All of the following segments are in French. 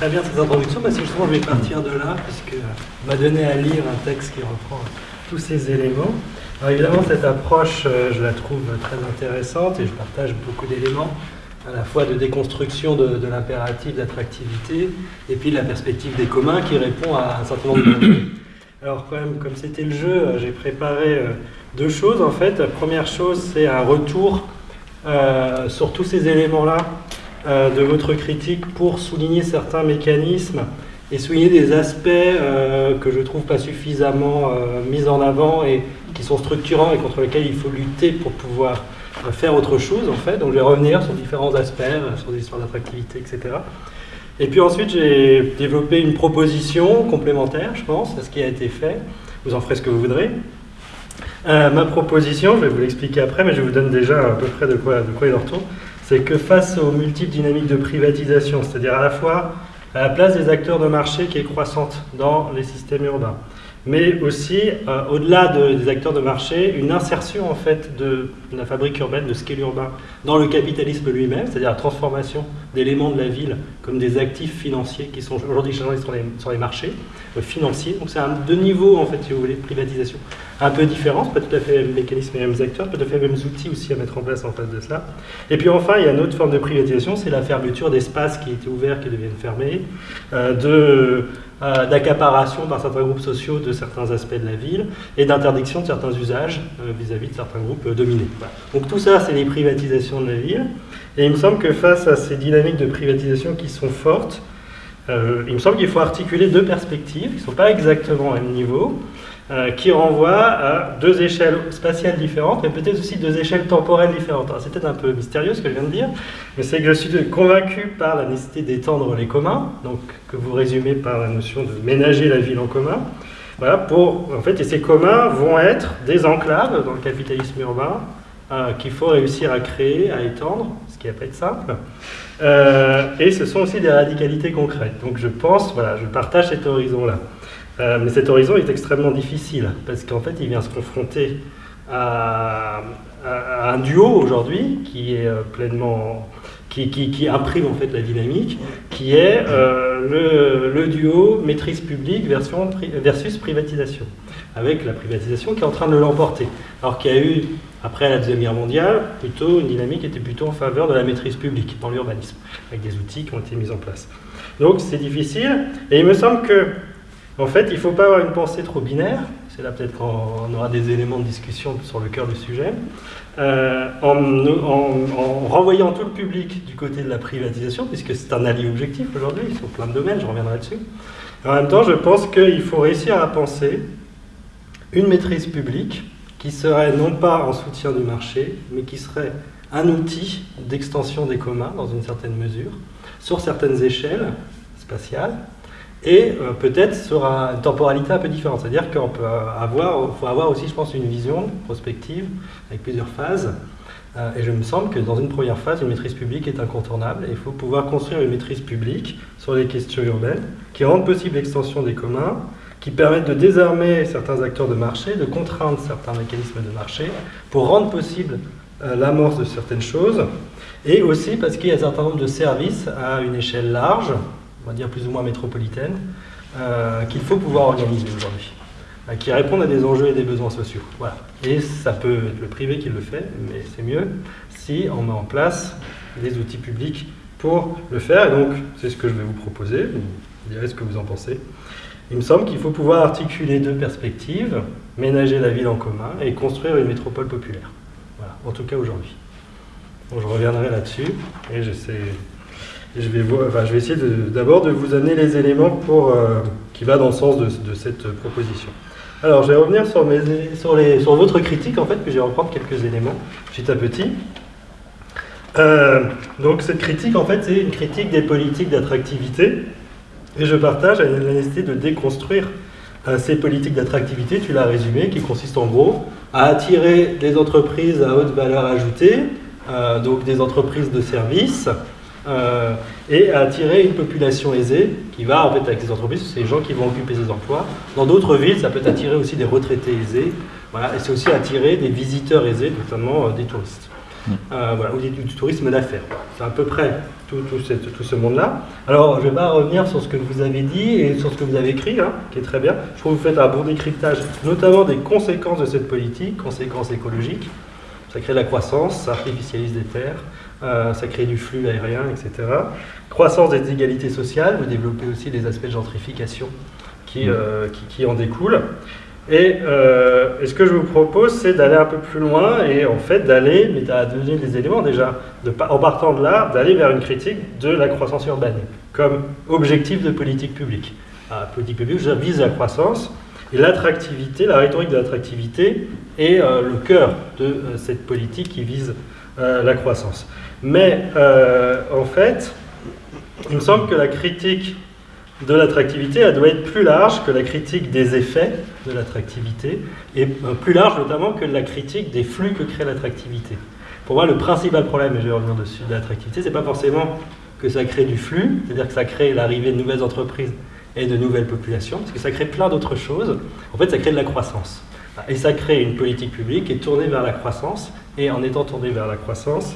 très bien cette introduction, parce que justement je vais partir de là, puisque m'a donné à lire un texte qui reprend tous ces éléments. Alors évidemment, cette approche, euh, je la trouve très intéressante et je partage beaucoup d'éléments, à la fois de déconstruction de, l'impératif d'attractivité et puis de la perspective des communs qui répond à un certain nombre de Alors quand même, comme c'était le jeu, euh, j'ai préparé euh, deux choses en fait. La première chose, c'est un retour sur tous ces éléments-là de votre critique pour souligner certains mécanismes et souligner des aspects que je trouve pas suffisamment mis en avant et qui sont structurants et contre lesquels il faut lutter pour pouvoir euh, faire autre chose en fait. Donc je vais revenir sur différents aspects, euh, sur des histoires d'attractivité, etc. Et puis ensuite j'ai développé une proposition complémentaire, je pense, à ce qui a été fait. Vous en ferez ce que vous voudrez. Euh, ma proposition, je vais vous l'expliquer après, mais je vous donne déjà à peu près de quoi, de quoi il en retourne, c'est que face aux multiples dynamiques de privatisation, c'est-à-dire à la fois à la place des acteurs de marché qui est croissante dans les systèmes urbains, mais aussi, euh, au-delà des acteurs de marché, une insertion en fait de, la fabrique urbaine, de ce qu'est l'urbain, dans le capitalisme lui-même, c'est-à-dire la transformation d'éléments de la ville comme des actifs financiers qui sont aujourd'hui sur les, sur les marchés euh, financiers. Donc c'est deux niveaux, en fait, si vous voulez, de privatisation un peu différents, pas tout à fait les mêmes mécanismes et les mêmes acteurs, pas tout à fait les mêmes outils aussi à mettre en place en face de ça. Et puis enfin, il y a une autre forme de privatisation, c'est la fermeture d'espaces qui étaient ouverts, qui deviennent fermés, euh, de euh, d'accaparation par certains groupes sociaux de certains aspects de la ville et d'interdiction de certains usages euh, vis-à-vis de certains groupes dominés. Donc tout ça, c'est les privatisations de la ville. Et il me semble que face à ces dynamiques de privatisation qui sont fortes, il me semble qu'il faut articuler deux perspectives qui ne sont pas exactement au même niveau. Euh, qui renvoie à deux échelles spatiales différentes, mais peut-être aussi deux échelles temporelles différentes. C'est peut-être un peu mystérieux ce que je viens de dire, mais c'est que je suis convaincu par la nécessité d'étendre les communs, donc que vous résumez par la notion de ménager la ville en commun. Voilà, pour, en fait, et ces communs vont être des enclaves dans le capitalisme urbain euh, qu'il faut réussir à créer, à étendre, ce qui va pas être simple. Euh, et ce sont aussi des radicalités concrètes. Donc je pense, voilà, je partage cet horizon-là. Euh, mais cet horizon est extrêmement difficile, parce qu'en fait, il vient se confronter à, un duo aujourd'hui qui est euh, pleinement... Qui, qui, imprime en fait la dynamique, qui est euh, le, duo maîtrise publique versus privatisation, avec la privatisation qui est en train de l'emporter. Alors qu'il y a eu, après la Deuxième Guerre mondiale, plutôt une dynamique qui était plutôt en faveur de la maîtrise publique dans l'urbanisme, avec des outils qui ont été mis en place. Donc c'est difficile, et il me semble que en fait, il ne faut pas avoir une pensée trop binaire, c'est là peut-être qu'on aura des éléments de discussion sur le cœur du sujet, euh, en, renvoyant tout le public du côté de la privatisation, puisque c'est un allié objectif aujourd'hui, sur plein de domaines, je reviendrai dessus. En même temps, je pense qu'il faut réussir à penser une maîtrise publique qui serait non pas en soutien du marché, mais qui serait un outil d'extension des communs, dans une certaine mesure, sur certaines échelles spatiales, et euh, peut-être sur une temporalité un peu différente. C'est-à-dire qu'on peut avoir, faut avoir aussi, je pense, une vision prospective avec plusieurs phases. Euh, et je me semble que dans une première phase, une maîtrise publique est incontournable. Il faut pouvoir construire une maîtrise publique sur les questions urbaines qui rendent possible l'extension des communs, qui permettent de désarmer certains acteurs de marché, de contraindre certains mécanismes de marché pour rendre possible euh, l'amorce de certaines choses. Et aussi parce qu'il y a un certain nombre de services à une échelle large, on va dire plus ou moins métropolitaine, euh, qu'il faut pouvoir organiser aujourd'hui, euh, qui répondent à des enjeux et des besoins sociaux. Voilà. Et ça peut être le privé qui le fait, mais c'est mieux si on met en place des outils publics pour le faire. Et donc, c'est ce que je vais vous proposer. Vous direz ce que vous en pensez. Il me semble qu'il faut pouvoir articuler deux perspectives, ménager la ville en commun et construire une métropole populaire. Voilà, en tout cas aujourd'hui. je reviendrai là-dessus et j'essaie je vais, essayer d'abord de, vous amener les éléments euh, qui va dans le sens de, cette proposition. Alors, je vais revenir sur votre critique, en fait, puis je vais reprendre quelques éléments petit à petit. Euh, donc, cette critique, en fait, c'est une critique des politiques d'attractivité. Et je partage la nécessité de déconstruire euh, ces politiques d'attractivité, tu l'as résumé, qui consistent en gros à attirer des entreprises à haute valeur ajoutée, donc des entreprises de services, euh, et à attirer une population aisée qui va, en fait, avec ces entreprises, c'est les gens qui vont occuper ces emplois. Dans d'autres villes, ça peut attirer aussi des retraités aisés, voilà, et c'est aussi attirer des visiteurs aisés, notamment euh, des touristes. mm. voilà, ou du, tourisme d'affaires. C'est à peu près tout, tout, ce monde-là. Alors, je ne vais pas revenir sur ce que vous avez dit et sur ce que vous avez écrit, hein, qui est très bien. Je trouve que vous faites un bon décryptage, notamment des conséquences de cette politique, conséquences écologiques. Ça crée de la croissance, ça artificialise des terres, euh, ça crée du flux aérien, etc. Croissance des inégalités sociales, vous développez aussi les aspects de gentrification qui, mm. euh, qui, en découlent. Euh, et, ce que je vous propose, c'est d'aller un peu plus loin et en fait d'aller, mais à donner des éléments déjà, de, en partant de là, d'aller vers une critique de la croissance urbaine comme objectif de politique publique. La politique publique vise la croissance et l'attractivité, la rhétorique de l'attractivité est le cœur de cette politique qui vise la croissance. Mais euh, en fait, il me semble que la critique de l'attractivité, doit être plus large que la critique des effets de l'attractivité, et euh, plus large notamment que la critique des flux que crée l'attractivité. Pour moi, le principal problème, et je vais revenir dessus, de l'attractivité, c'est pas forcément que ça crée du flux, c'est-à-dire que ça crée l'arrivée de nouvelles entreprises et de nouvelles populations, parce que ça crée plein d'autres choses. En fait, ça crée de la croissance. Et ça crée une politique publique qui est tournée vers la croissance, et en étant tournée vers la croissance,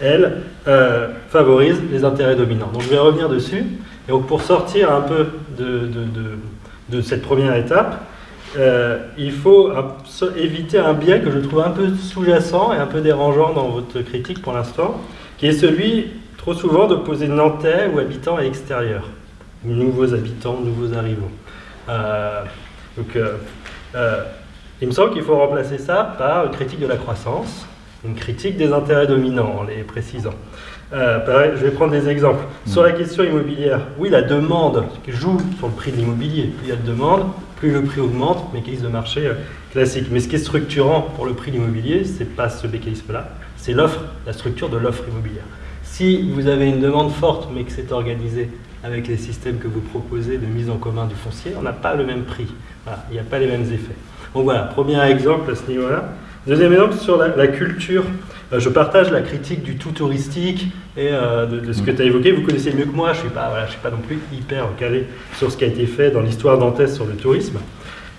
elle, euh, favorise les intérêts dominants. Donc je vais revenir dessus. Et donc pour sortir un peu de, de, cette première étape, euh, il faut éviter un biais que je trouve un peu sous-jacent et un peu dérangeant dans votre critique pour l'instant, qui est celui, trop souvent, d'opposer Nantais ou habitants à l'extérieur. Nouveaux habitants, nouveaux arrivants. Euh, donc, il me semble qu'il faut remplacer ça par une critique de la croissance, une critique des intérêts dominants, en les précisant. Euh, je vais prendre des exemples. Sur la question immobilière, oui, la demande joue sur le prix de l'immobilier. Plus il y a de demande, plus le prix augmente, mécanisme de marché euh, classique. Mais ce qui est structurant pour le prix de l'immobilier, ce n'est pas ce mécanisme-là, c'est l'offre, la structure de l'offre immobilière. Si vous avez une demande forte, mais que c'est organisé avec les systèmes que vous proposez de mise en commun du foncier, on n'a pas le même prix. il n'y a pas les mêmes effets. Donc voilà, premier exemple à ce niveau-là. Deuxième exemple sur la, culture. Euh, je partage la critique du tout touristique et euh, de, ce que tu as évoqué. Vous connaissez mieux que moi, je ne suis, pas, voilà, suis pas non plus hyper calé sur ce qui a été fait dans l'histoire d'Antès sur le tourisme.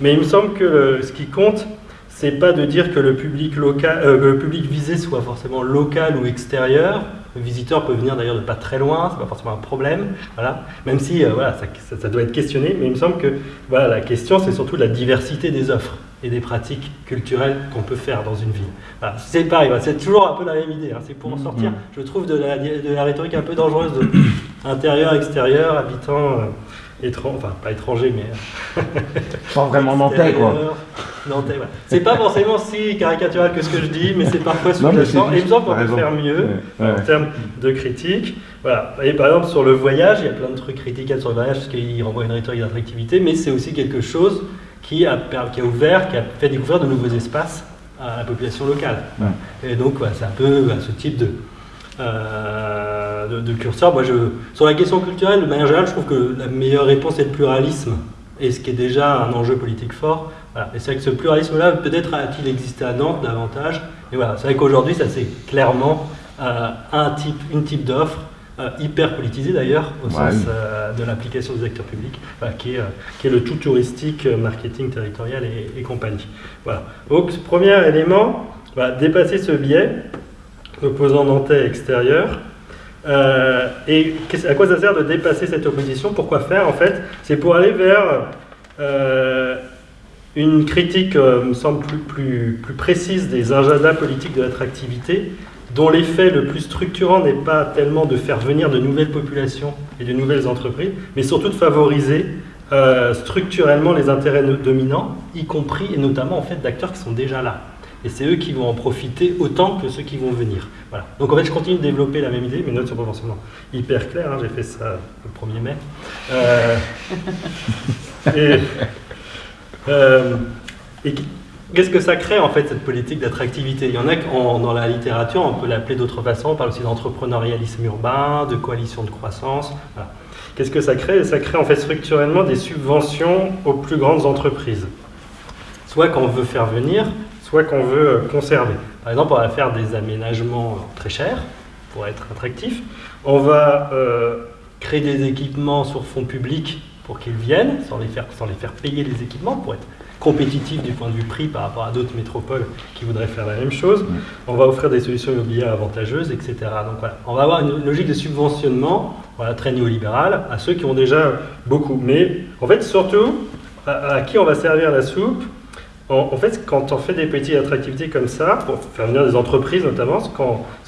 Mais il me semble que ce qui compte, c'est pas de dire que le public, local, euh, le public visé soit forcément local ou extérieur. Le visiteur peut venir d'ailleurs de pas très loin, c'est pas forcément un problème. Voilà. Même si voilà, ça, ça, doit être questionné, mais il me semble que voilà, la question, c'est surtout la diversité des offres et des pratiques culturelles qu'on peut faire dans une ville. c'est pareil, c'est toujours un peu la même idée. Hein. c'est pour en sortir, mm. je trouve, de la, de la rhétorique un peu dangereuse de intérieur, extérieur, habitant, euh, enfin pas étranger, mais. pas vraiment nantais, quoi. Nantais, C'est pas forcément si caricatural que ce que je dis, mais c'est parfois sous-jacent. Et il me semble qu'on peut faire mieux en termes de critique. Voilà. Et par exemple, sur le voyage, il y a plein de trucs critiquables sur le voyage parce qu'il renvoie une rhétorique d'attractivité, mais c'est aussi quelque chose qui a, qui a ouvert, qui a fait découvrir de nouveaux espaces à la population locale. Et donc, c'est un peu ce type de, euh, de, curseur. Moi, je, sur la question culturelle, de manière générale, je trouve que la meilleure réponse est le pluralisme, et ce qui est déjà un enjeu politique fort. Et c'est vrai que ce pluralisme-là, peut-être a-t-il existé à Nantes davantage. Et voilà, c'est vrai qu'aujourd'hui, ça c'est clairement euh, un type, une type d'offre euh, hyper politisé d'ailleurs, au sens euh, de l'application des acteurs publics, qui, est, euh, qui, est, le tout touristique, marketing territorial et, compagnie. Voilà. Donc, premier élément, bah, dépasser ce biais, opposant nantais extérieur. et à quoi ça sert de dépasser cette opposition? Pourquoi faire en fait? C'est pour aller vers une critique, me semble, plus, plus, plus précise des agendas politiques de l'attractivité dont l'effet le plus structurant n'est pas tellement de faire venir de nouvelles populations et de nouvelles entreprises, mais surtout de favoriser euh, structurellement les intérêts dominants, y compris et notamment en fait d'acteurs qui sont déjà là. Et c'est eux qui vont en profiter autant que ceux qui vont venir. Voilà. Donc en fait, je continue de développer la même idée. Mes notes sont pas forcément hyper claires. Hein. J'ai fait ça le 1er mai. Euh, et, euh, et Qu'est-ce que ça crée en fait cette politique d'attractivité? Il y en a dans la littérature, on peut l'appeler d'autres façons, on parle aussi d'entrepreneurialisme urbain, de coalition de croissance. Qu'est-ce que ça crée? Ça crée en fait structurellement des subventions aux plus grandes entreprises. Soit qu'on veut faire venir, soit qu'on veut conserver. Par exemple, on va faire des aménagements très chers pour être attractif. On va euh, créer des équipements sur fonds publics pour qu'ils viennent, sans les, faire, sans les faire payer les équipements, pour être compétitif du point de vue prix par rapport à d'autres métropoles qui voudraient faire la même chose. On va offrir des solutions immobilières avantageuses, etc. Donc voilà, on va avoir une logique de subventionnement voilà, très néolibérale à ceux qui ont déjà beaucoup. Mais en fait, surtout, à, qui on va servir la soupe en, fait, quand on fait des petites attractivités comme ça, pour faire venir des entreprises notamment, ce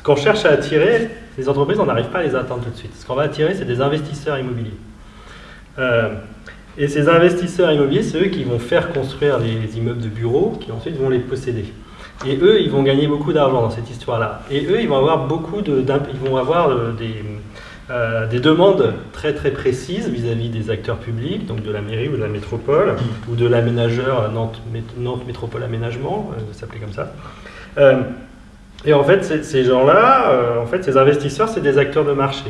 qu'on cherche à attirer, les entreprises, on n'arrive pas à les atteindre tout de suite. Ce qu'on va attirer, c'est des investisseurs immobiliers. Euh, et ces investisseurs immobiliers, c'est eux qui vont faire construire les immeubles de bureaux, qui ensuite vont les posséder. Et eux, ils vont gagner beaucoup d'argent dans cette histoire-là. Et eux, ils vont avoir beaucoup de, ils vont avoir euh, des, euh, des demandes très très précises vis-à-vis des acteurs publics, donc de la mairie ou de la métropole, ou de l'aménageur Nantes, Nantes, Métropole Aménagement, euh, s'appelait comme ça. et en fait, ces gens-là, en fait, ces investisseurs, c'est des acteurs de marché.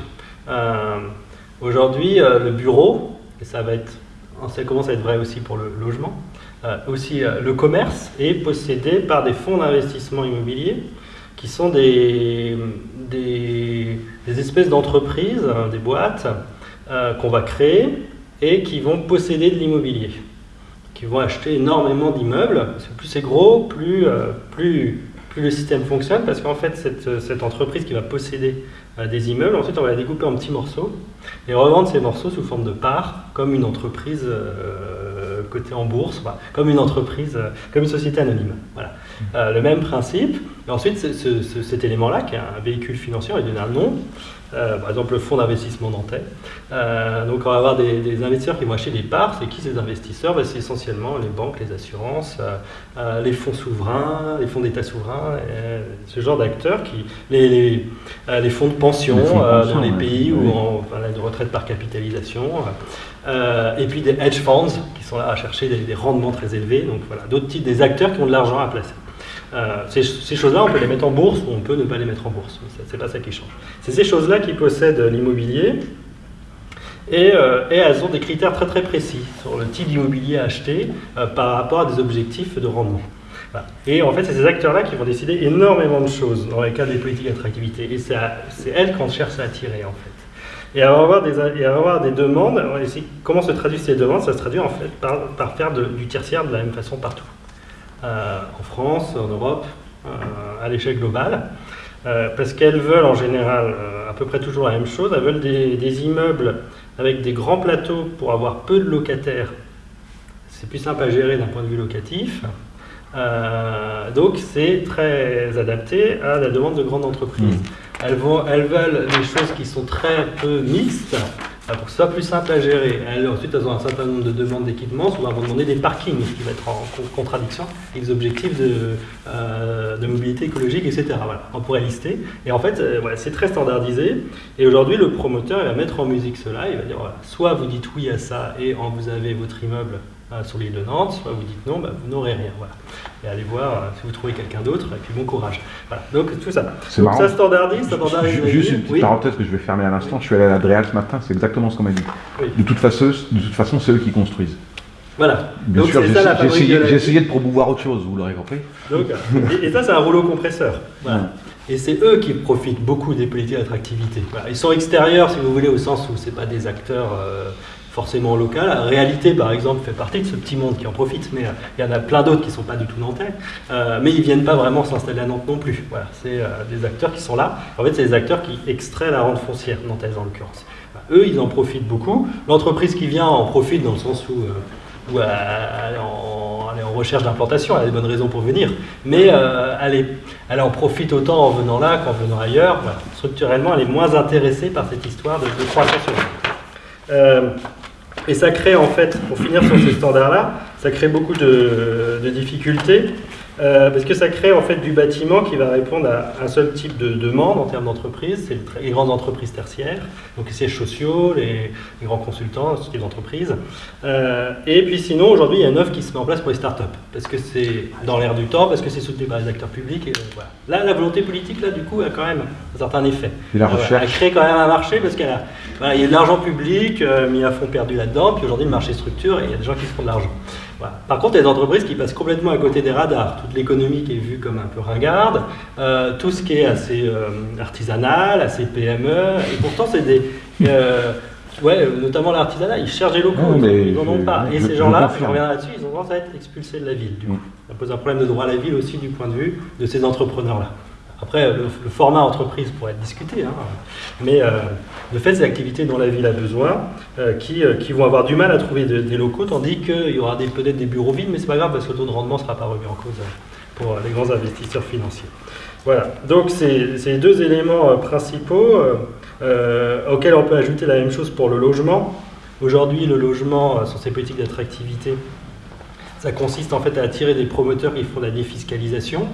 Aujourd'hui, le bureau, et ça va être ça commence à être vrai aussi pour le logement, euh, aussi euh, le commerce est possédé par des fonds d'investissement immobilier qui sont des, des, espèces d'entreprises, hein, des boîtes euh, qu'on va créer et qui vont posséder de l'immobilier, qui vont acheter énormément d'immeubles. Plus c'est gros, plus, plus, le système fonctionne, parce qu'en fait, cette, cette, entreprise qui va posséder des immeubles, ensuite on va la découper en petits morceaux. Et revendre ces morceaux sous forme de parts, comme une entreprise euh, cotée en bourse, comme une entreprise, euh, comme une société anonyme. Voilà. Euh, le même principe. Et ensuite, cet élément-là, qui est un véhicule financier, il donne un nom, euh, par exemple le fonds d'investissement nantais. Euh, donc on va avoir des, investisseurs qui vont acheter des parts. C'est qui ces investisseurs? Ben, C'est essentiellement les banques, les assurances, les fonds souverains, les fonds d'État souverains, ce genre d'acteurs, qui les, les, fonds de pension, dans les pays où on a une retraite par capitalisation. Et puis des hedge funds qui sont là à chercher des, rendements très élevés. Donc voilà, d'autres types, des acteurs qui ont de l'argent à placer. Euh, ces, choses-là, on peut les mettre en bourse ou on peut ne pas les mettre en bourse. C'est pas ça qui change. C'est ces choses-là qui possèdent l'immobilier et, euh, et, elles ont des critères très très précis sur le type d'immobilier à acheter euh, par rapport à des objectifs de rendement. Et en fait, c'est ces acteurs-là qui vont décider énormément de choses dans les cas des politiques d'attractivité. Et c'est elles qu'on cherche à attirer en fait. Et à avoir des, et avoir des demandes, comment se traduisent ces demandes? Ça se traduit en fait par, faire du tertiaire de la même façon partout. Euh, en France, en Europe, euh, à l'échelle globale. Euh, parce qu'elles veulent en général à peu près toujours la même chose. Elles veulent des, immeubles avec des grands plateaux pour avoir peu de locataires. C'est plus simple à gérer d'un point de vue locatif. donc c'est très adapté à la demande de grandes entreprises. Mmh. Elles, elles veulent des choses qui sont très peu mixtes, pour que ce soit plus simple à gérer. ensuite, elles ont un certain nombre de demandes d'équipements, souvent elles vont demander des parkings, qui va être en contradiction avec les objectifs de, euh, de mobilité écologique, etc. On pourrait lister. Et en fait, euh, c'est très standardisé. Et aujourd'hui, le promoteur, va mettre en musique cela, il va dire, soit vous dites oui à ça et vous avez votre immeuble sur l'île de Nantes, soit vous dites non, bah, vous n'aurez rien. Voilà. Et allez voir euh, si vous trouvez quelqu'un d'autre, et puis bon courage. Voilà. Donc tout ça. C'est marrant. Ça standardise, ça standardise. Juste une petite parenthèse que je vais fermer à l'instant. Je suis allé à l'Adréal ce matin, c'est exactement ce qu'on m'a dit. De toute façon, de toute façon, c'est eux qui construisent. Voilà. Bien sûr, j'ai essayé, de promouvoir autre chose, vous l'aurez compris. Donc, et, ça, c'est un rouleau compresseur. Voilà. Et c'est eux qui profitent beaucoup des politiques d'attractivité. Voilà. Ils sont extérieurs, si vous voulez, au sens où ce pas des acteurs euh, forcément local. La réalité, par exemple, fait partie de ce petit monde qui en profite, mais euh, il y en a plein d'autres qui ne sont pas du tout nantais, euh, mais ils ne viennent pas vraiment s'installer à Nantes non plus. Voilà, c'est euh, des acteurs qui sont là. En fait, c'est des acteurs qui extraient la rente foncière nantaise en l'occurrence. eux, ils en profitent beaucoup. L'entreprise qui vient en profite dans le sens où, elle, est en, recherche d'implantation, elle a des bonnes raisons pour venir, mais elle, en profite autant en venant là qu'en venant ailleurs. Structurellement, elle est moins intéressée par cette histoire de, de croissance. Et ça crée en fait, pour finir sur ces standards-là, ça crée beaucoup de difficultés euh, parce que ça crée en fait du bâtiment qui va répondre à un seul type de demande en termes d'entreprise, c'est les grandes entreprises tertiaires, donc les sièges sociaux, les, grands consultants, ce type d'entreprise. Euh, et puis sinon, aujourd'hui, il y a une offre qui se met en place pour les startups, parce que c'est dans l'air du temps, parce que c'est soutenu par les acteurs publics. Et, voilà. Là, la volonté politique, là, du coup, a quand même un certain effet. Et la recherche. elle crée quand même un marché, parce qu'il voilà, y a de l'argent public euh, mis à fond perdu là-dedans, puis aujourd'hui, le marché structure et il y a des gens qui se font de l'argent. Par contre, il y a des entreprises qui passent complètement à côté des radars. Toute l'économie qui est vue comme un peu ringarde, euh, tout ce qui est assez euh, artisanal, assez PME, et pourtant c'est des... Euh, Ouais, notamment l'artisanat, ils cherchent des locaux, ils n'en ont pas. Et ces gens-là, on revient là-dessus, ils ont tendance à être expulsés de la ville. Du coup. Ça pose un problème de droit à la ville aussi du point de vue de ces entrepreneurs-là. Après, le, format entreprise pourrait être discuté, hein. mais euh, le fait, des activités dont la ville a besoin, euh, qui, euh, qui, vont avoir du mal à trouver des locaux, tandis qu'il y aura peut-être des bureaux vides, mais c'est pas grave parce que le taux de rendement ne sera pas remis en cause pour les grands investisseurs financiers. Voilà, donc c'est les deux éléments principaux auxquels on peut ajouter la même chose pour le logement. Aujourd'hui, le logement, sur ses politiques d'attractivité, ça consiste en fait à attirer des promoteurs qui font de la défiscalisation.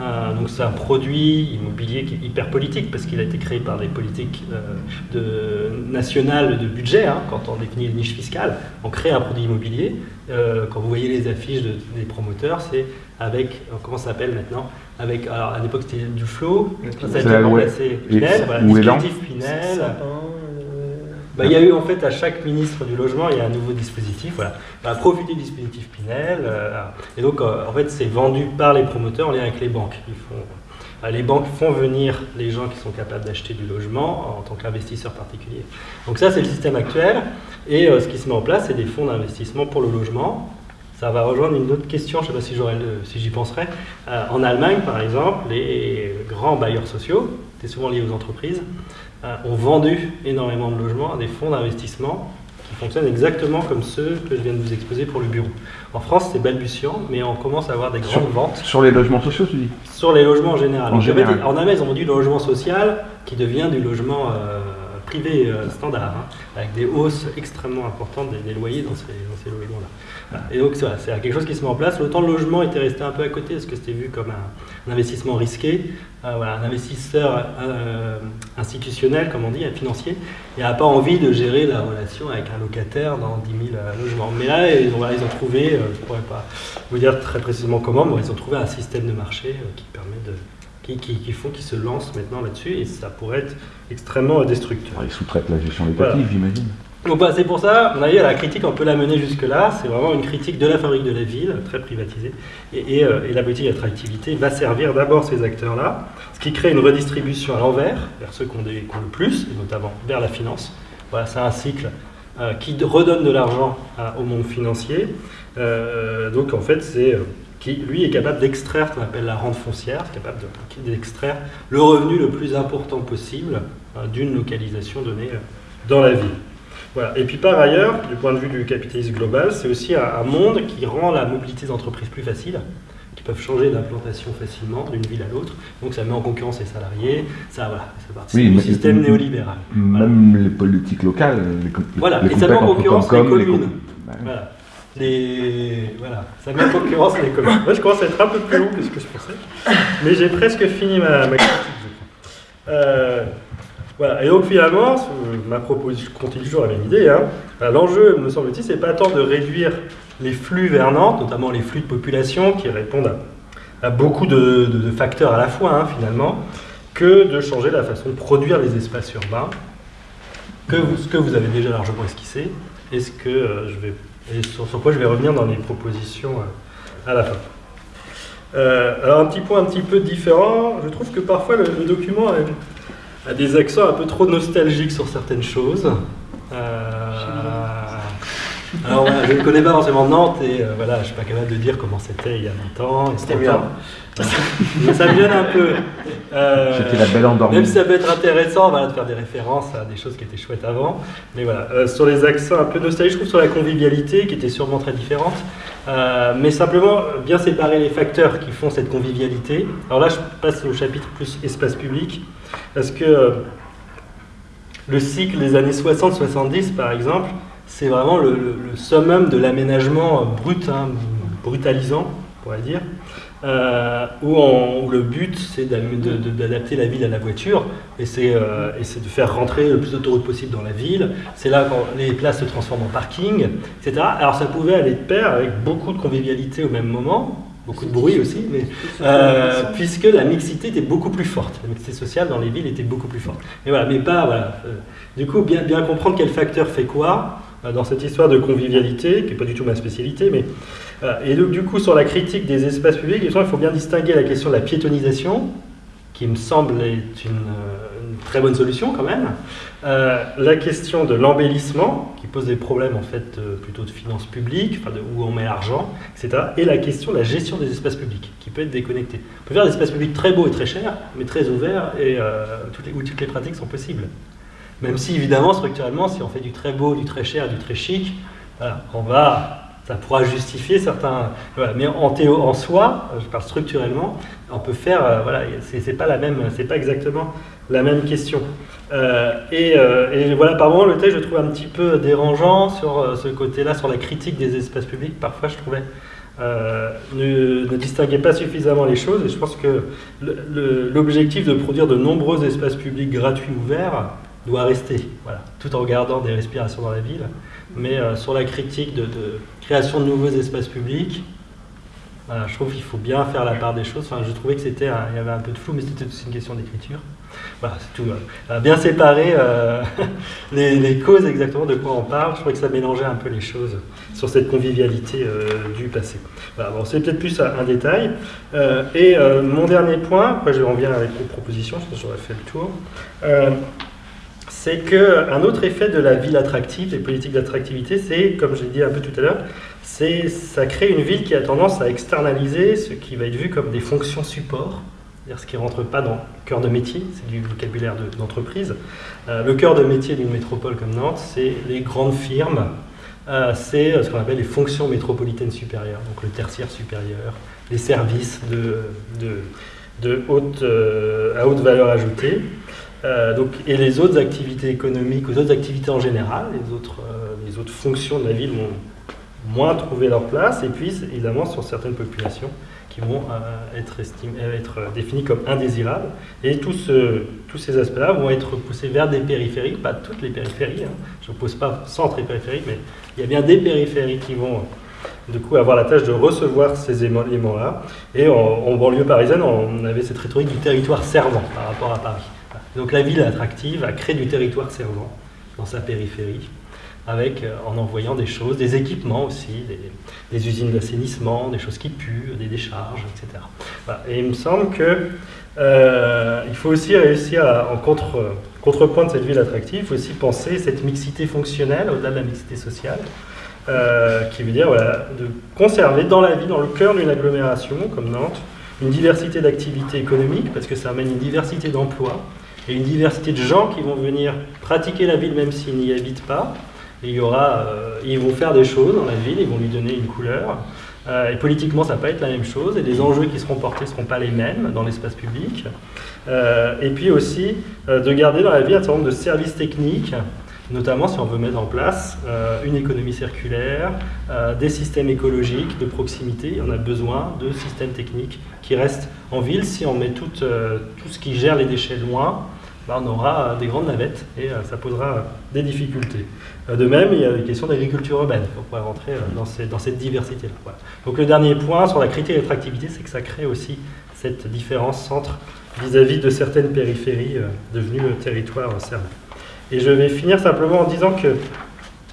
Euh, donc c'est un produit immobilier qui est hyper politique parce qu'il a été créé par des politiques euh, de, nationales de budget. Hein, quand on définit les niches fiscales, on crée un produit immobilier. Euh, quand vous voyez les affiches des promoteurs, c'est avec, comment ça s'appelle maintenant? Avec, alors à l'époque c'était du flow, ça a été remplacé Pinel, voilà, Pinel. Bah, il y a eu en fait à chaque ministre du logement, il y a un nouveau dispositif. Voilà. Bah, profiter du dispositif Pinel. Euh, et donc euh, en fait c'est vendu par les promoteurs en lien avec les banques. Euh, les banques font venir les gens qui sont capables d'acheter du logement en tant qu'investisseurs particuliers. Donc ça c'est le système actuel. Et ce qui se met en place c'est des fonds d'investissement pour le logement. Ça va rejoindre une autre question, je ne sais pas si, j'y penserai. en Allemagne, par exemple, les grands bailleurs sociaux, c'est souvent lié aux entreprises, ont vendu énormément de logements à des fonds d'investissement qui fonctionnent exactement comme ceux que je viens de vous exposer pour le bureau. En France, c'est balbutiant, mais on commence à avoir des grandes ventes. Sur les logements sociaux, tu dis? Sur les logements en général. En, général. en Allemagne, ils ont vendu le logement social qui devient du logement euh, privé euh, standard, hein, avec des hausses extrêmement importantes des, loyers dans ces, logements-là. Et donc c'est quelque chose qui se met en place. L'autant le logement était resté un peu à côté parce que c'était vu comme un, investissement risqué. Euh, un investisseur euh, institutionnel, comme on dit, un financier, n'a pas envie de gérer la relation avec un locataire dans 10 000 euh, logements. Mais là, ils ont, ils ont trouvé, je ne pourrais pas vous dire très précisément comment, mais ils ont trouvé un système de marché qui permet de, qui, qui, font qu'ils se lancent maintenant là-dessus et ça pourrait être extrêmement destructeur. Ils sous-traitent la gestion locative, j'imagine. Donc bah, c'est pour ça, on a à la critique, on peut la mener jusque-là, c'est vraiment une critique de la fabrique de la ville, très privatisée, et, euh, la politique d'attractivité va servir d'abord ces acteurs-là, ce qui crée une redistribution à l'envers, vers ceux qui ont, le plus, et notamment vers la finance. Voilà, c'est un cycle euh, qui redonne de l'argent au monde financier, euh, donc en fait c'est qui lui est capable d'extraire ce qu'on appelle la rente foncière, capable d'extraire le revenu le plus important possible d'une localisation donnée dans la ville. Et puis par ailleurs, du point de vue du capitalisme global, c'est aussi un, monde qui rend la mobilité des entreprises plus facile, qui peuvent changer d'implantation facilement d'une ville à l'autre. Donc ça met en concurrence les salariés, ça, voilà, ça participe du système néolibéral. Même les politiques locales, les, voilà. et ça met en concurrence les communes. voilà. Les... Voilà, ça met en concurrence les communes. Moi, je commence à être un peu plus long que ce que je pensais, mais j'ai presque fini ma, ma critique. Euh, voilà. Et donc finalement, ma proposition, continue toujours la même idée, hein. l'enjeu, me semble-t-il, c'est pas tant de réduire les flux vers Nantes, notamment les flux de population qui répondent à, beaucoup de, facteurs à la fois hein, finalement, que de changer la façon de produire les espaces urbains, que ce que vous avez déjà largement esquissé, et, ce que, euh, je vais, sur, quoi je vais revenir dans les propositions euh, à la fin. Euh, alors un petit point un petit peu différent, je trouve que parfois le, le document a des accents un peu trop nostalgiques sur certaines choses. Euh, alors je ne connais pas forcément Nantes et euh, voilà, je ne suis pas capable de dire comment c'était il y a longtemps. C'était bien. Mais ça me gêne un peu. Euh, c'était la belle endormie. Même si ça peut être intéressant voilà, de faire des références à des choses qui étaient chouettes avant. Mais voilà, sur les accents un peu nostalgiques, je trouve sur la convivialité qui était sûrement très différente. mais simplement bien séparer les facteurs qui font cette convivialité. Alors là, je passe au chapitre plus espace public. Parce que euh, le cycle des années 60-70, par exemple, c'est vraiment le, summum de l'aménagement brut, hein, brutalisant, on pourrait dire, euh, où, le but c'est d'adapter la ville à la voiture et c'est euh, de faire rentrer le plus d'autoroutes possible dans la ville. C'est là quand les places se transforment en parking, etc. Alors ça pouvait aller de pair avec beaucoup de convivialité au même moment, beaucoup de bruit aussi, mais, euh, puisque la mixité était beaucoup plus forte. La mixité sociale dans les villes était beaucoup plus forte. Mais voilà, mais pas, voilà. Euh, du coup, bien, bien comprendre quel facteur fait quoi euh, dans cette histoire de convivialité, qui n'est pas du tout ma spécialité, mais. et donc, du coup, sur la critique des espaces publics, il faut bien distinguer la question de la piétonisation, qui me semble être une, très bonne solution quand même. Euh, la question de l'embellissement, qui pose des problèmes en fait plutôt de finances publiques, où on met l'argent, etc. Et la question de la gestion des espaces publics, qui peut être déconnectée. On peut faire des espaces publics très beaux et très chers, mais très ouverts et où toutes les pratiques sont possibles. Même si évidemment structurellement, si on fait du très beau, du très cher, du très chic, on va ça pourra justifier certains. Mais en, théo, en soi, je parle structurellement, on peut faire. Euh, voilà, c'est pas la même, c'est pas exactement la même question. Euh, euh, et, voilà, par moment, le texte, je trouve un petit peu dérangeant sur ce côté-là, sur la critique des espaces publics. Parfois, je trouvais. ne, ne, distinguait pas suffisamment les choses et je pense que l'objectif de produire de nombreux espaces publics gratuits ouverts doit rester, voilà, tout en gardant des respirations dans la ville. Mais sur la critique de, création de nouveaux espaces publics. je trouve qu'il faut bien faire la part des choses. Enfin, je trouvais que c'était, il y avait un peu de flou, mais c'était aussi une question d'écriture. Voilà, c'est tout. Euh, bien séparer euh, les, causes exactement de quoi on parle. Je trouvais que ça mélangeait un peu les choses sur cette convivialité euh, du passé. Voilà, bon, c'est peut-être plus un, détail. et mon dernier point, je reviens avec une propositions, je pense que j'aurais fait le tour c'est qu'un autre effet de la ville attractive, des politiques d'attractivité, c'est, comme j'ai dit un peu tout à l'heure, c'est ça crée une ville qui a tendance à externaliser ce qui va être vu comme des fonctions support, c'est-à-dire ce qui ne rentre pas dans le cœur de métier, c'est du vocabulaire d'entreprise. Euh, le cœur de métier d'une métropole comme Nantes, c'est les grandes firmes, euh, c'est ce qu'on appelle les fonctions métropolitaines supérieures, donc le tertiaire supérieur, les services euh, à haute valeur ajoutée. Euh, et les autres activités économiques, les autres activités en général, les autres, euh, les autres fonctions de la ville vont moins trouver leur place, et puis évidemment sur certaines populations qui vont euh, être, définies comme indésirables. Et tous, ces aspects-là vont être poussés vers des périphéries, pas toutes les périphéries, hein. je ne pose pas centre et périphérie, mais il y a bien des périphéries qui vont du coup avoir la tâche de recevoir ces éléments-là. Et en banlieue parisienne, on avait cette rhétorique du territoire servant par rapport à Paris. Donc la ville attractive a créé du territoire servant dans sa périphérie, avec, euh, en envoyant des choses, des équipements aussi, des, usines d'assainissement, des choses qui puent, des décharges, etc. Et il me semble qu'il euh, faut aussi réussir, à, en contre, contrepoint de cette ville attractive, il faut aussi penser cette mixité fonctionnelle, au-delà de la mixité sociale, euh, qui veut dire de conserver dans la vie, dans le cœur d'une agglomération comme Nantes, une diversité d'activités économiques, parce que ça amène une diversité d'emplois, et une diversité de gens qui vont venir pratiquer la ville même s'ils n'y habitent pas. Il y aura, euh, ils vont faire des choses dans la ville, ils vont lui donner une couleur. Euh, et politiquement, ça va pas être la même chose, et les enjeux qui seront portés ne seront pas les mêmes dans l'espace public. Euh, et puis aussi, de garder dans la ville un certain nombre de services techniques, notamment si on veut mettre en place une économie circulaire, des systèmes écologiques de proximité. On a besoin de systèmes techniques qui restent en ville. Si on met tout ce qui gère les déchets loin, on aura euh, des grandes navettes et euh, ça posera des difficultés. Euh, de même, il y a des questions d'agriculture urbaine. On pourrait rentrer dans, cette diversité-là. Donc le dernier point sur la critique d'attractivité, c'est que ça crée aussi cette différence centre vis-à-vis de certaines périphéries devenues territoires servis. Et je vais finir simplement en disant que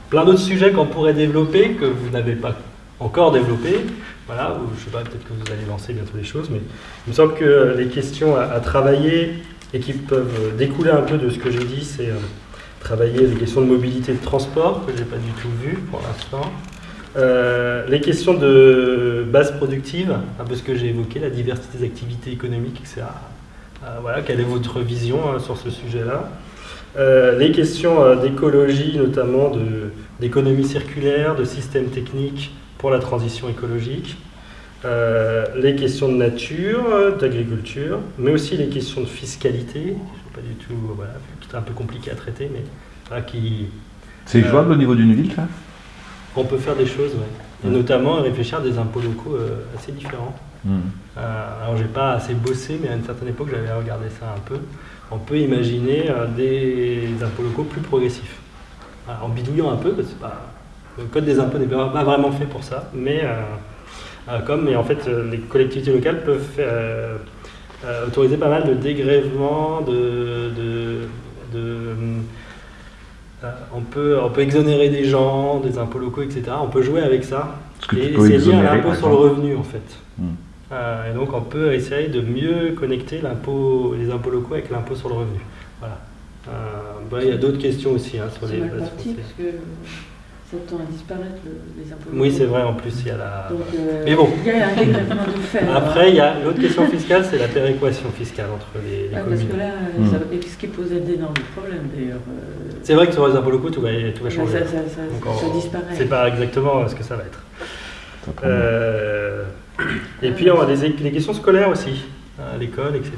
plein d'autres sujets qu'on pourrait développer, que vous n'avez pas encore développés, voilà, je sais pas, peut-être que vous allez lancer bientôt des choses, mais il me semble que les questions à travailler et qui peuvent découler un peu de ce que j'ai dit, c'est euh, travailler les questions de mobilité de transport, que je n'ai pas du tout vu pour l'instant. Euh, les questions de base productive, un peu ce que j'ai évoqué, la diversité des activités économiques, etc. Euh, voilà, quelle est votre vision sur ce sujet-là Les questions d'écologie, notamment d'économie circulaire, de systèmes techniques pour la transition écologique. Euh, les questions de nature, d'agriculture, mais aussi les questions de fiscalité, pas du tout, voilà, qui est un peu compliqué à traiter, mais qui... C'est euh, jouable au niveau d'une ville, ça? On peut faire des choses, oui. Et notamment réfléchir à des impôts locaux euh, assez différents. Hmm. alors j'ai pas assez bossé, mais à une certaine époque j'avais regardé ça un peu. On peut imaginer des impôts locaux plus progressifs. en bidouillant un peu, parce que pas, le code des impôts n'est pas vraiment fait pour ça, mais euh, comme, mais en fait, euh, les collectivités locales peuvent euh, autoriser pas mal de dégrèvements, de, on, peut, on peut exonérer des gens, des impôts locaux, etc. On peut jouer avec ça. Et c'est lié à l'impôt sur le revenu, en fait. Hmm. et donc, on peut essayer de mieux connecter les impôts locaux avec l'impôt sur le revenu. Voilà. Bah, il y a d'autres questions aussi hein, sur les ça tend à disparaître les impôts. Oui, c'est vrai, en plus, il y a la. Euh, Mais bon. Il y a un dégrèvement de fait. Après, il y a l'autre question fiscale, c'est la péréquation fiscale entre les, les communes. Parce que là, hmm. ce qui posait d'énormes problèmes d'ailleurs. Euh, c'est vrai que sur les impôts locaux, tout va, tout va changer. Ça, ça, ça, ça disparaît. C'est pas exactement ce que ça va être. Euh, et puis, on a des, les questions scolaires aussi à l'école, etc.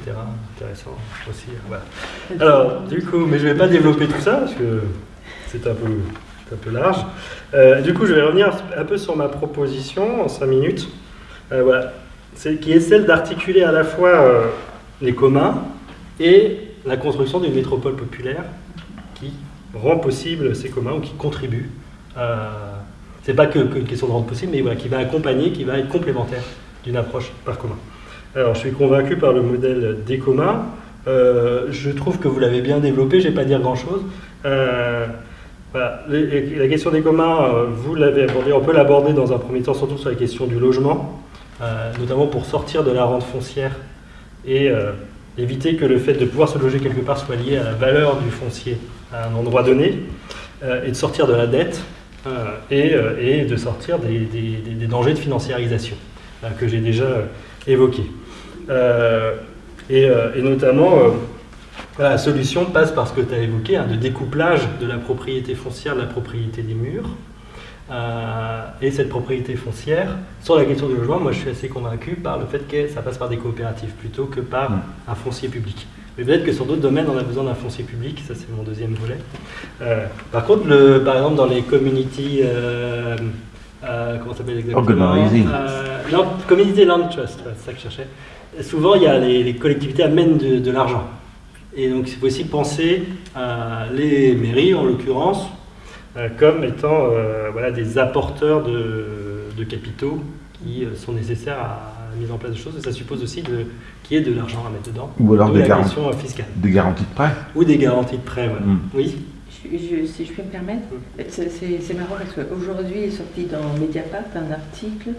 Intéressant aussi. Voilà. Alors, du coup, mais je ne vais pas développer tout ça parce que c'est un peu un peu large. Euh, du coup, je vais revenir un peu sur ma proposition en 5 minutes, euh, voilà, qui est celle d'articuler à la fois euh, les communs et la construction d'une métropole populaire qui rend possible ces communs ou qui contribue. C'est pas que, une question de rendre possible, mais qui va accompagner, qui va être complémentaire d'une approche par commun. Alors, je suis convaincu par le modèle des communs. je trouve que vous l'avez bien développé, je ne vais pas dire grand-chose. La question des communs, euh, vous l'avez abordé, on peut l'aborder dans un premier temps surtout sur la question du logement, euh, notamment pour sortir de la rente foncière et euh, éviter que le fait de pouvoir se loger quelque part soit lié à la valeur du foncier à un endroit donné, et de sortir de la dette et, de sortir des, dangers de financiarisation que j'ai déjà évoqués. Et, notamment la solution passe par ce que tu as évoqué, hein, de découplage de la propriété foncière de la propriété des murs. Euh, et cette propriété foncière, sur la question du logement, moi je suis assez convaincu par le fait que ça passe par des coopératives plutôt que par mm. un foncier public. Mais peut-être que sur d'autres domaines, on a besoin d'un foncier public, ça c'est mon deuxième volet. Euh, par contre, le, par exemple, dans les community. Euh, comment ça s'appelle exactement? Non, Community Land Trust, c'est ça que je cherchais. Souvent, il y a les, collectivités amènent de l'argent. Et donc il faut aussi penser à les mairies, en l'occurrence, euh, comme étant euh, voilà, des apporteurs de, capitaux qui euh, sont nécessaires à la mise en place de choses. Et ça suppose aussi qu'il y ait de l'argent à mettre dedans. Ou alors des, garanties, fiscale. des garanties de prêt. Ou des garanties de prêt, voilà. Mm. Oui si je peux me permettre, mm. c'est marrant parce qu'aujourd'hui est sorti dans Mediapart un article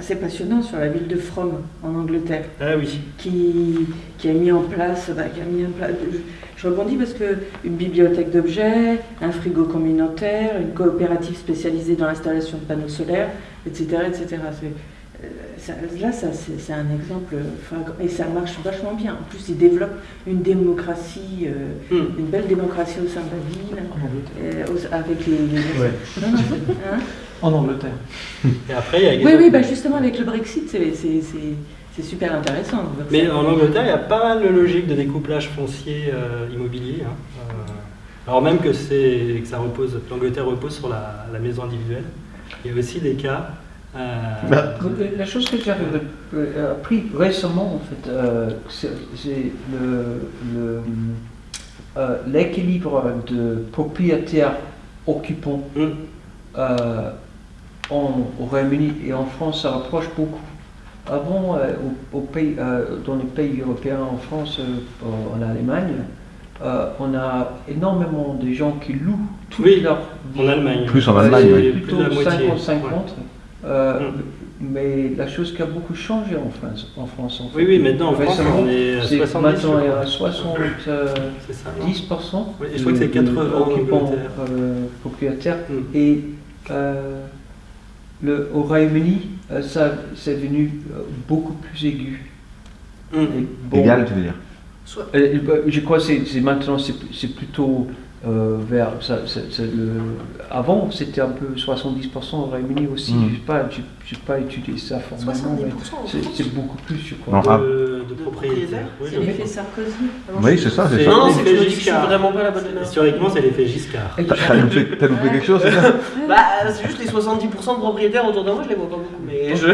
assez passionnant sur la ville de From en Angleterre. Ah oui. Qui, qui a mis en place, bah, qui a mis en place je, rebondis parce que une bibliothèque d'objets, un frigo communautaire, une coopérative spécialisée dans l'installation de panneaux solaires, etc. etc. Euh, là, ça, c'est un exemple, et ça marche vachement bien. En plus, il développe une démocratie, euh, hmm. une belle démocratie au sein de la ville, euh, avec les. Hein? En Angleterre. Et après, il y a Oui, oui, bah justement, avec le Brexit, c'est super intéressant. Mais en Angleterre, il y a pas mal de logique de découplage foncier immobilier. Hein. alors même que, que ça repose, l'Angleterre repose sur la, la maison individuelle. Il y a aussi des cas euh, bah, la chose que j'ai euh, appris récemment, en fait, euh, c'est l'équilibre le, de propriétaires occupants mm. En, au Royaume-Uni et en France, ça rapproche beaucoup. Avant, au, pays, dans les pays européens, en France, en Allemagne, on a énormément de gens qui louent tout oui, leur en Allemagne. Plus en Allemagne, Plutôt 50-50. Euh, mm. Mais la chose qui a beaucoup changé en France. En France Oui, oui, maintenant en France, on est à 70%. Maintenant, il y a 70%. Euh, oui, je crois que c'est 80 occupants euh, propriétaires. Mm. Et euh, le, au Royaume-Uni, ça c'est devenu beaucoup plus aigu. Mm. Égal, tu veux dire? Je crois que c'est maintenant, c'est plutôt euh, vers ça, le, avant c'était un peu 70% au Royaume-Uni aussi. Mm. je n'ai pas, pas étudié ça formellement c'est beaucoup plus je crois. De, de propriétaires. c'est l'effet Sarkozy. Oui c'est ça c'est non c'est l'effet Giscard. vraiment pas la bonne historiquement c'est l'effet Giscard. T'as loupé, loupé quelque chose c'est ça? Bah c'est juste les 70% de propriétaires autour de moi je les vois pas beaucoup je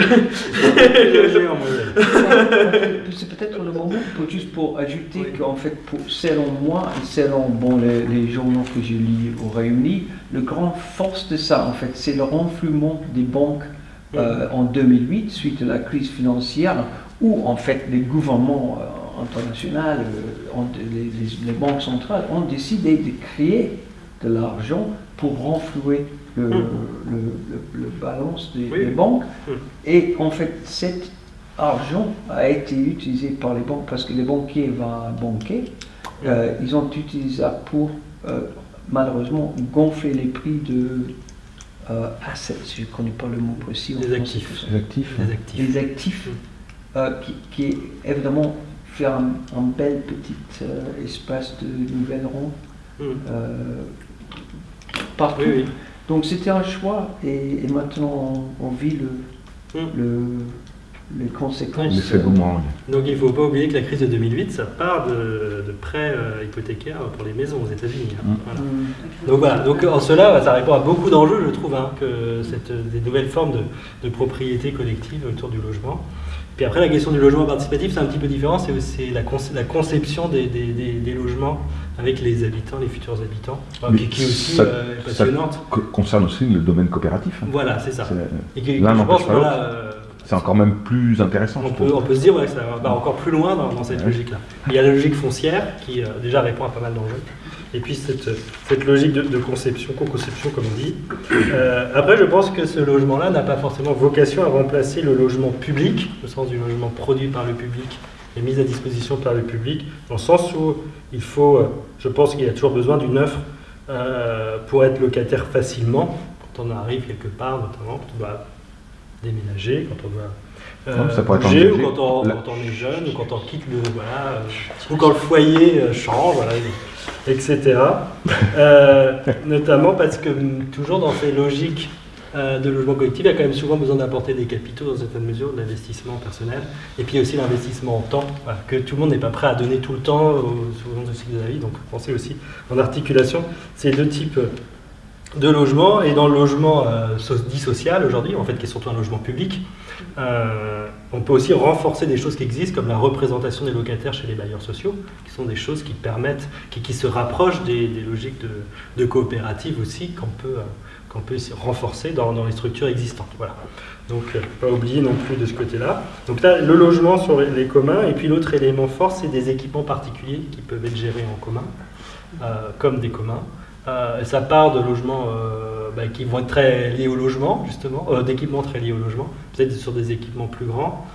c'est peut-être le moment juste pour ajouter qu'en fait selon moi et selon bon les, les journaux que je lis au Royaume-Uni, le grand force de ça, en fait, c'est le renflouement des banques euh, en 2008, suite à la crise financière, où en fait les gouvernements euh, internationaux, euh, les, banques centrales ont décidé de créer de l'argent pour renflouer le, mm. le, balance des, banques. Mm. Et en fait, cette argent a été utilisé par les banques parce que les banquiers vont banquer. Euh, ils ont utilisé ça pour euh, malheureusement gonfler les prix de euh, assets, je ne connais pas le mot précis. Les actifs. Les actifs. Les actifs. Les actifs, euh, qui, qui est évidemment faire un, un bel petit euh, espace de Hmm. euh, partout. Oui, oui. Donc c'était un choix et, et maintenant on, on vit le, Hmm. le, les conséquences. Donc il ne faut pas oublier que la crise de 2008, ça part de, de prêts euh, hypothécaires pour les maisons aux États-Unis. hein. Mm. Voilà. Hmm. Donc voilà, donc en cela, ça répond à beaucoup d'enjeux, je trouve, hein, que cette, des nouvelles formes de, de propriété collective autour du logement. Puis après, la question du logement participatif, c'est un petit peu différent, c'est aussi la, conce- la conception des, des- des- des logements avec les habitants, les futurs habitants, enfin, qui, aussi ça- euh, passionnante. co- concerne aussi le domaine coopératif. hein. Voilà, c'est ça. C'est- Et qui, je pense, voilà, euh, C'est encore même plus intéressant. on peut, trouve. on peut se dire ouais, que ça va encore plus loin dans, dans cette Ouais. logique-là. Il y a la logique foncière qui euh, déjà répond à pas mal d'enjeux. Et puis cette, cette logique de, de conception, co-conception comme on dit. Euh, après, je pense que ce logement-là n'a pas forcément vocation à remplacer le logement public, au sens du logement produit par le public et mis à disposition par le public, dans le sens où il faut, euh, je pense qu'il y a toujours besoin d'une offre euh, pour être locataire facilement, quand on arrive quelque part, notamment quand on doit déménager, quand on doit euh, ça bouger, ou quand on, La- quand on est jeune, ou quand on quitte le. Voilà, euh, ou quand le foyer euh, change, voilà, etc. Euh, notamment parce que toujours dans ces logiques de logement collectif, il y a quand même souvent besoin d'apporter des capitaux dans une certaine mesure, de l'investissement personnel, et puis aussi l'investissement en temps, voilà, que tout le monde n'est pas prêt à donner tout le temps long du cycle de la vie. Donc pensez aussi en articulation ces deux types de logements, et dans le logement euh, dit social aujourd'hui, en fait qui est surtout un logement public, euh, on peut aussi renforcer des choses qui existent, comme la représentation des locataires chez les bailleurs sociaux, qui sont des choses qui permettent, qui, qui se rapprochent des, logiques de, coopérative aussi, qu'on peut, euh, peut renforcer dans, dans les structures existantes. Voilà. Donc, pas oublier non plus de ce côté-là. Donc là, le logement sur les, communs, et puis l'autre élément fort, c'est des équipements particuliers qui peuvent être gérés en commun, comme des communs. Euh, ça part de logements euh, bah, qui vont être très liés au logement, justement, euh, d'équipements très liés au logement, peut-être sur des équipements plus grands,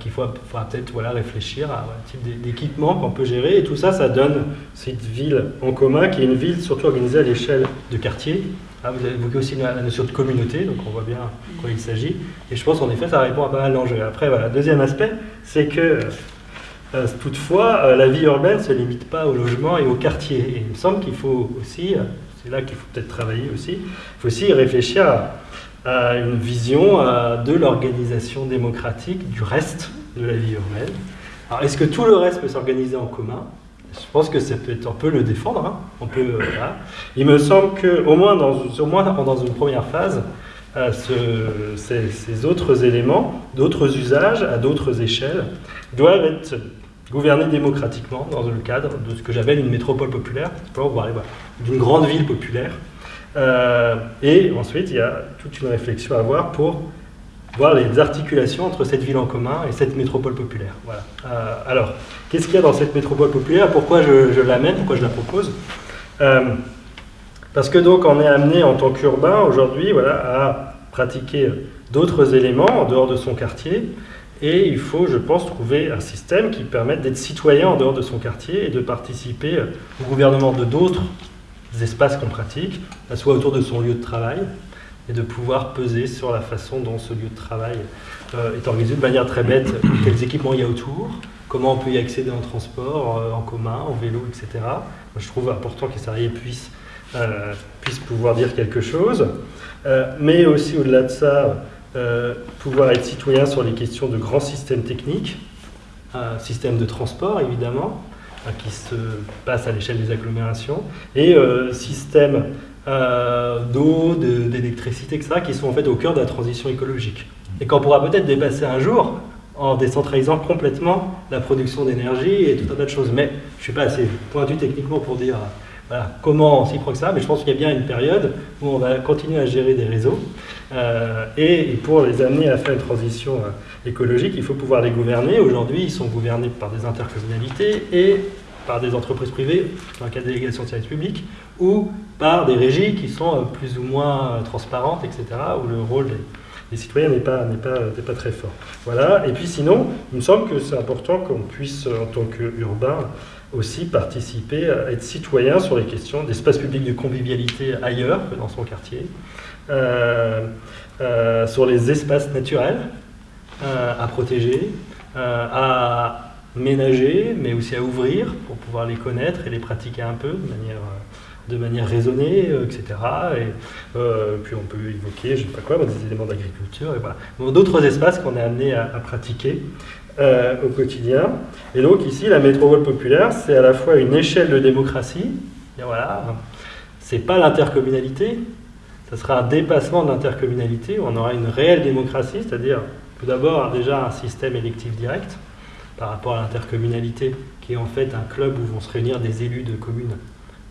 qu'il faut, faudra peut-être voilà, réfléchir à un type d'é- d'équipement qu'on peut gérer. Et tout ça, ça donne cette ville en commun, qui est une ville surtout organisée à l'échelle de quartier. Ah, vous avez évoqué aussi la, notion de communauté, donc on voit bien de quoi il s'agit. Et je pense qu'en effet, ça répond à pas mal d'enjeux. Après, voilà, deuxième aspect, c'est que euh, toutefois, euh, la vie urbaine ne se limite pas au logement et au quartier. Et il me semble qu'il faut aussi, euh, c'est là qu'il faut peut-être travailler aussi, il faut aussi réfléchir à, une vision de l'organisation démocratique du reste de la vie urbaine. Alors, est-ce que tout le reste peut s'organiser en commun? Je pense que ça peut être, on peut le défendre. hein. On peut. Il me semble qu'au moins, dans, au moins dans une première phase, ce- ces, autres éléments, d'autres usages à d'autres échelles, doivent être gouvernés démocratiquement dans le cadre de ce que j'appelle une métropole populaire, d'une grande ville populaire. Euh, et ensuite, il y a toute une réflexion à avoir pour voir les articulations entre cette ville en commun et cette métropole populaire. Voilà. Euh, alors, qu'est-ce qu'il y a dans cette métropole populaire? Pourquoi je, je l'amène? Pourquoi je la propose? Euh, Parce que donc on est amené en tant qu'urbain aujourd'hui voilà, à pratiquer d'autres éléments en dehors de son quartier. Et il faut, je pense, trouver un système qui permette d'être citoyen en dehors de son quartier et de participer au gouvernement de d'autres espaces qu'on pratique, soit autour de son lieu de travail, et de pouvoir peser sur la façon dont ce lieu de travail euh, est organisé de manière très bête, quels équipements il y a autour, comment on peut y accéder en transport, euh, en commun, en vélo, etc. Je trouve important que les salariés puissent, euh, puissent pouvoir dire quelque chose, Euh, mais aussi au-delà de ça, euh, pouvoir être citoyen sur les questions de grands systèmes techniques, euh, systèmes de transport évidemment, euh, qui se passent à l'échelle des agglomérations, et systèmes d'eau, de- d'électricité, etc., qui sont en fait au cœur de la transition écologique. Et qu'on pourra peut-être dépasser un jour en décentralisant complètement la production d'énergie et tout un tas de choses. Mais je ne suis pas assez pointu techniquement pour dire comment on s'y prend que ça, mais je pense qu'il y a bien une période où on va continuer à gérer des réseaux. Euh, et, pour les amener à faire une transition euh, écologique, il faut pouvoir les gouverner. Aujourd'hui, ils sont gouvernés par des intercommunalités et par des entreprises privées, dans le cas de délégation de services publics, ou par des régies qui sont euh, plus ou moins transparentes, etc., où le rôle des, citoyens n'est pas, pas, pas très fort. Voilà, et puis sinon, il me semble que c'est important qu'on puisse, en tant qu'urbain, aussi participer à être citoyen sur les questions d'espace public de convivialité ailleurs que dans son quartier, euh, euh, sur les espaces naturels euh, à protéger, à ménager, mais aussi à ouvrir pour pouvoir les connaître et les pratiquer un peu de manière, de manière raisonnée, etc. Et puis on peut évoquer, je ne sais pas quoi, des éléments d'agriculture, et. D'autres espaces qu'on est amené à pratiquer. Euh, au quotidien. Et donc ici, la métropole populaire, c'est à la fois une échelle de démocratie, et voilà, c'est pas l'intercommunalité, ça sera un dépassement de l'intercommunalité, où on aura une réelle démocratie, c'est-à-dire tout d'abord déjà un système électif direct par rapport à l'intercommunalité, qui est en fait un club où vont se réunir des élus de communes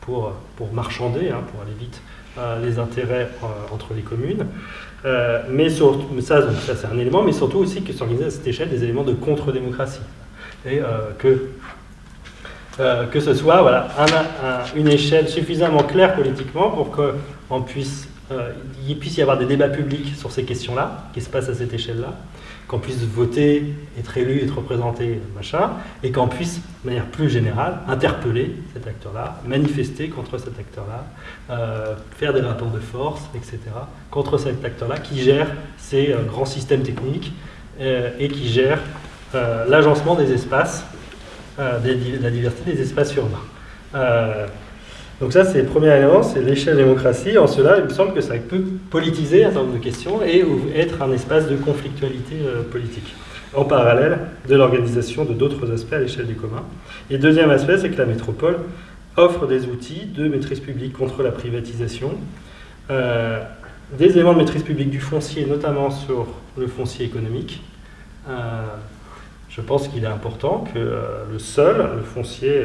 pour, pour marchander, hein, pour aller vite, euh, les intérêts euh, entre les communes. Euh, mais surtout, ça, c'est un élément, mais surtout aussi que s'organisent à cette échelle des éléments de contre-démocratie. Et que, que ce soit voilà, une échelle suffisamment claire politiquement pour qu'il puisse, puisse y avoir des débats publics sur ces questions-là, qui se passent à cette échelle-là, qu'on puisse voter, être élu, être représenté, machin, et qu'on puisse, de manière plus générale, interpeller cet acteur-là, manifester contre cet acteur-là, euh, faire des rapports de force, etc., contre cet acteur-là qui gère ces euh, grands systèmes techniques euh, et qui gère l'agencement des espaces, la diversité des espaces urbains. Donc ça, c'est le premier élément, c'est l'échelle démocratie. En cela, il me semble que ça peut politiser un certain nombre de questions et être un espace de conflictualité euh, politique, en parallèle de l'organisation de d'autres aspects à l'échelle du commun. Et deuxième aspect, c'est que la métropole offre des outils de maîtrise publique contre la privatisation, euh, des éléments de maîtrise publique du foncier, notamment sur le foncier économique. Euh, je pense qu'il est important que le sol, le foncier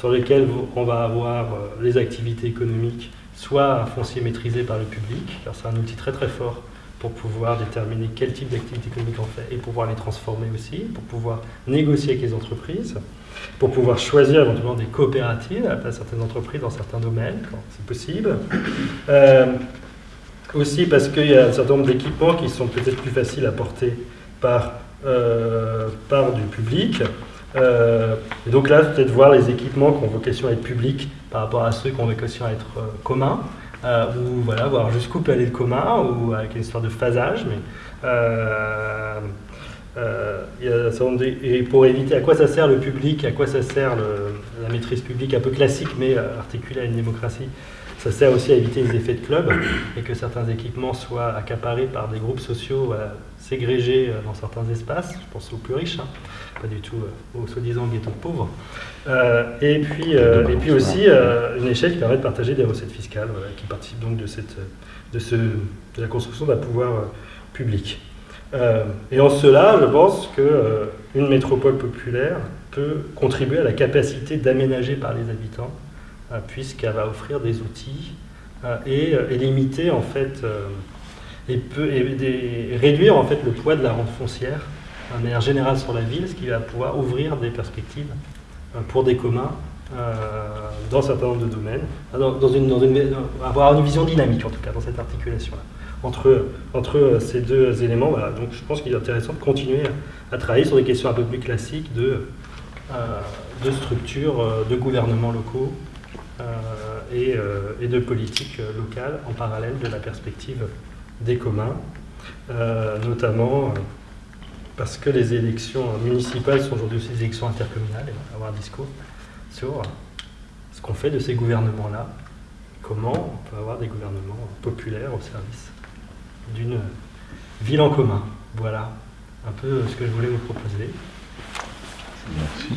sur lesquels on va avoir euh, les activités économiques, soit foncier maîtrisé par le public, car c'est un outil très très fort pour pouvoir déterminer quel type d'activité économique on fait et pouvoir les transformer aussi, pour pouvoir négocier avec les entreprises, pour pouvoir choisir éventuellement des coopératives à certaines entreprises dans certains domaines, quand c'est possible. Euh, aussi parce qu'il y a un certain nombre d'équipements qui sont peut-être plus faciles à porter par, euh, par du public, euh, et donc là, peut-être voir les équipements qui ont vocation à être publics par rapport à ceux qui ont vocation à être euh, communs, euh, ou voilà, voir jusqu'où peut aller le commun, ou avec une histoire de phasage. Mais, a, et pour éviter à quoi ça sert le public, à quoi ça sert la maîtrise publique un peu classique, mais articulée à une démocratie, ça sert aussi à éviter les effets de club et que certains équipements soient accaparés par des groupes sociaux ségrégés dans certains espaces. Je pense aux plus riches. Hein pas du tout euh, au soi-disant ghetto pauvre. Euh, et, puis, euh, et puis aussi une échelle qui permet de partager des recettes fiscales, qui participe donc de, cette, de, ce, de la construction d'un pouvoir public. et en cela, je pense qu'une métropole populaire peut contribuer à la capacité d'aménager par les habitants, puisqu'elle va offrir des outils et, limiter en fait et, peut, réduire en fait le poids de la rente foncière de manière générale sur la ville, ce qui va pouvoir ouvrir des perspectives euh, pour des communs euh, dans un certain nombre de domaines, dans, une, avoir une vision dynamique en tout cas dans cette articulation-là. Entre, entre ces deux éléments, donc je pense qu'il est intéressant de continuer à, travailler sur des questions un peu plus classiques de, euh, de structures de gouvernements locaux et, et, de politique locale en parallèle de la perspective des communs, notamment parce que les élections municipales sont aujourd'hui aussi des élections intercommunales, et on va avoir un discours sur ce qu'on fait de ces gouvernements-là, comment on peut avoir des gouvernements populaires au service d'une ville en commun. Voilà un peu ce que je voulais vous proposer. Merci.